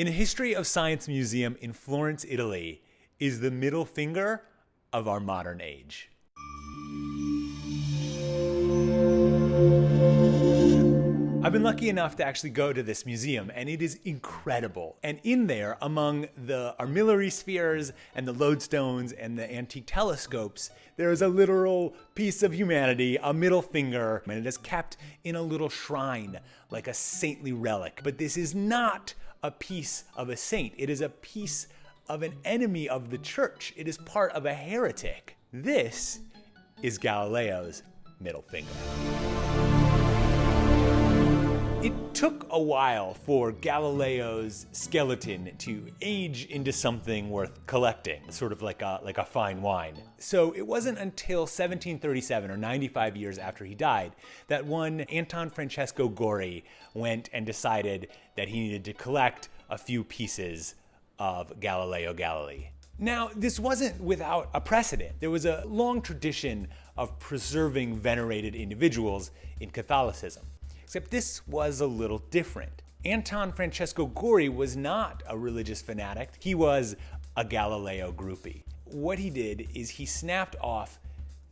in History of Science museum in Florence, Italy, is the middle finger of our modern age. I've been lucky enough to actually go to this museum and it is incredible. And in there, among the armillary spheres and the lodestones and the antique telescopes, there is a literal piece of humanity, a middle finger, and it is kept in a little shrine like a saintly relic. But this is not a piece of a saint. It is a piece of an enemy of the church. It is part of a heretic. This is Galileo's middle finger. It took a while for Galileo's skeleton to age into something worth collecting, sort of like a, like a fine wine. So it wasn't until 1737, or 95 years after he died, that one Anton Francesco Gori went and decided that he needed to collect a few pieces of Galileo Galilei. Now, this wasn't without a precedent. There was a long tradition of preserving venerated individuals in Catholicism. Except this was a little different. Anton Francesco Gori was not a religious fanatic, he was a Galileo groupie. What he did is he snapped off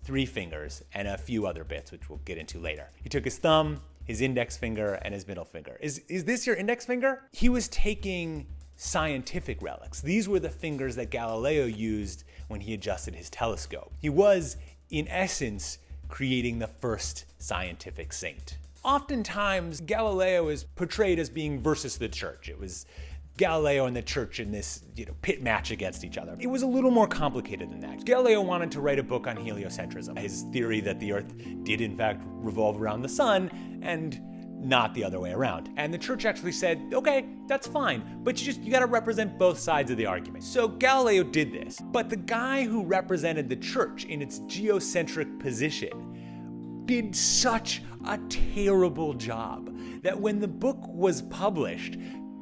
three fingers and a few other bits, which we'll get into later. He took his thumb, his index finger, and his middle finger. Is, is this your index finger? He was taking scientific relics. These were the fingers that Galileo used when he adjusted his telescope. He was, in essence, creating the first scientific saint. Oftentimes, Galileo is portrayed as being versus the church. It was Galileo and the church in this you know, pit match against each other. It was a little more complicated than that. Galileo wanted to write a book on heliocentrism, his theory that the Earth did in fact revolve around the sun and not the other way around. And the church actually said, okay, that's fine, but you just, you gotta represent both sides of the argument. So Galileo did this, but the guy who represented the church in its geocentric position did such a terrible job that when the book was published,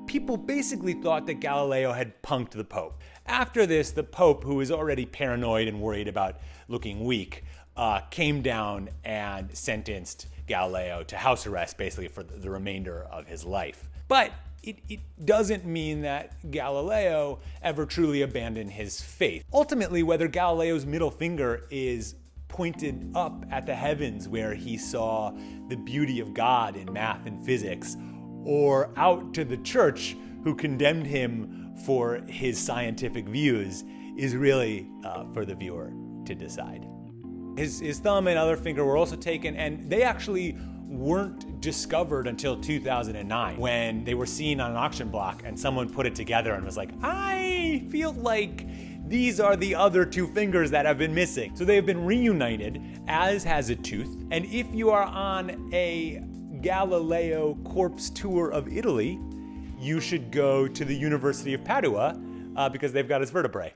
people basically thought that Galileo had punked the Pope. After this, the Pope, who was already paranoid and worried about looking weak, uh, came down and sentenced Galileo to house arrest basically for the remainder of his life. But it, it, doesn't mean that Galileo ever truly abandoned his faith. Ultimately, whether Galileo's middle finger is pointed up at the heavens where he saw the beauty of God in math and physics, or out to the church who condemned him for his scientific views, is really uh, for the viewer to decide. His, his thumb and other finger were also taken, and they actually weren't discovered until 2009 when they were seen on an auction block and someone put it together and was like, I feel like these are the other two fingers that have been missing. So they have been reunited, as has a tooth. And if you are on a Galileo corpse tour of Italy, you should go to the University of Padua uh, because they've got his vertebrae.